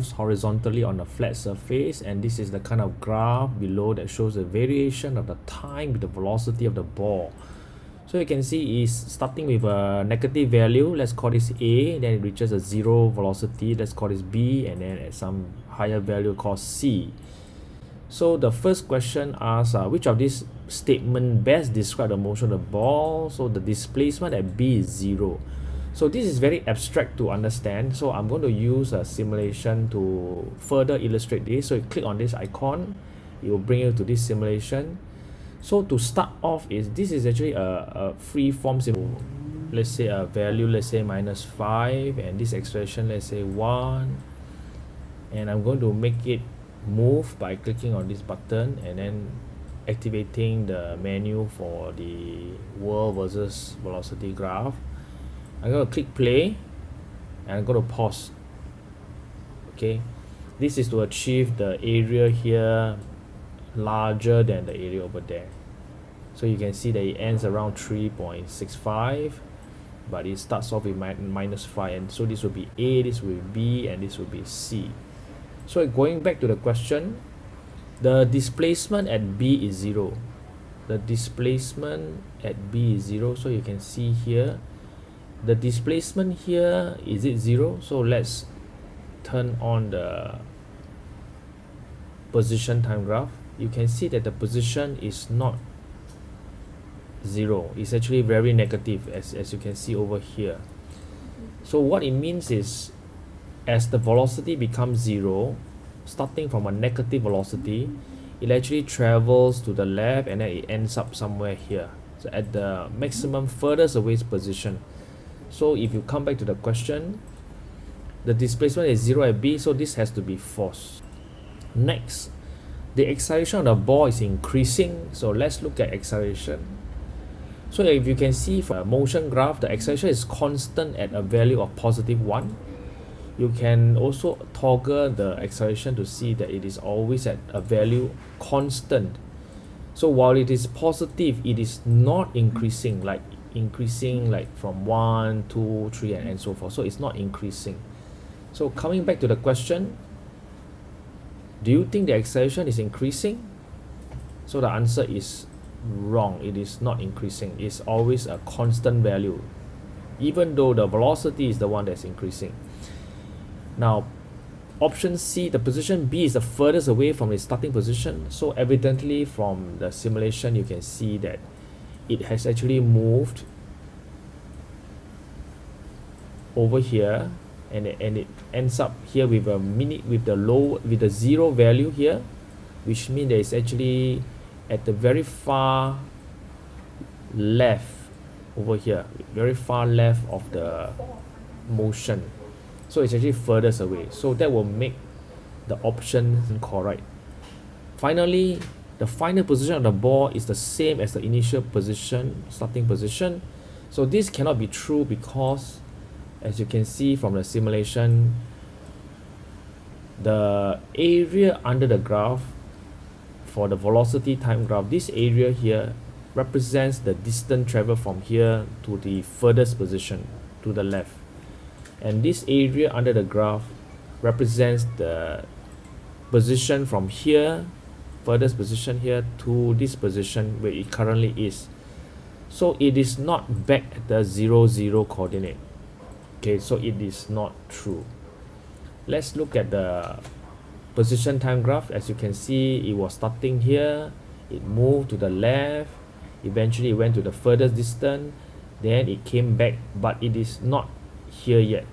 moves horizontally on a flat surface and this is the kind of graph below that shows the variation of the time with the velocity of the ball. So you can see is starting with a negative value let's call this a then it reaches a zero velocity let's call this b and then at some higher value called c. So the first question asks uh, which of these statement best describe the motion of the ball? So the displacement at b is zero so this is very abstract to understand. So i'm going to use a simulation to further illustrate this. So you click on this icon it will bring you to this simulation. So to start off is this is actually a, a free form symbol let's say a value let's say minus 5 and this expression let's say 1 and I'm going to make it move by clicking on this button and then activating the menu for the world versus velocity graph I'm going to click play and I'm going to pause. Okay. This is to achieve the area here larger than the area over there. So you can see that it ends around 3.65 but it starts off with mi minus 5 and so this will be A this will be B and this will be C. So going back to the question the displacement at B is 0 the displacement at B is 0 so you can see here the displacement here is it 0 so let's turn on the position time graph. You can see that the position is not zero. It's actually very negative as, as you can see over here. So what it means is as the velocity becomes zero starting from a negative velocity it actually travels to the left and then it ends up somewhere here. So at the maximum furthest away position so if you come back to the question the displacement is zero at b so this has to be false. Next the acceleration of the ball is increasing so let's look at acceleration. So if you can see from a motion graph the acceleration is constant at a value of positive 1 you can also toggle the acceleration to see that it is always at a value constant. So while it is positive it is not increasing like increasing like from one, two, three, and, and so forth. So it's not increasing. So coming back to the question do you think the acceleration is increasing? So the answer is wrong. It is not increasing. It's always a constant value even though the velocity is the one that's increasing. Now option C the position B is the furthest away from the starting position. So evidently from the simulation you can see that it has actually moved over here and it, and it ends up here with a mini with the low with the zero value here which means that it's actually at the very far left over here very far left of the motion. So it's actually furthest away. So that will make the option correct finally the final position of the ball is the same as the initial position starting position. So this cannot be true because as you can see from the simulation the area under the graph for the velocity time graph this area here represents the distance traveled from here to the furthest position to the left. And this area under the graph represents the position from here furthest position here to this position where it currently is. So it is not back at the 0 0 coordinate. Okay so it is not true. Let's look at the position time graph. As you can see it was starting here. It moved to the left. Eventually it went to the furthest distance. Then it came back but it is not here yet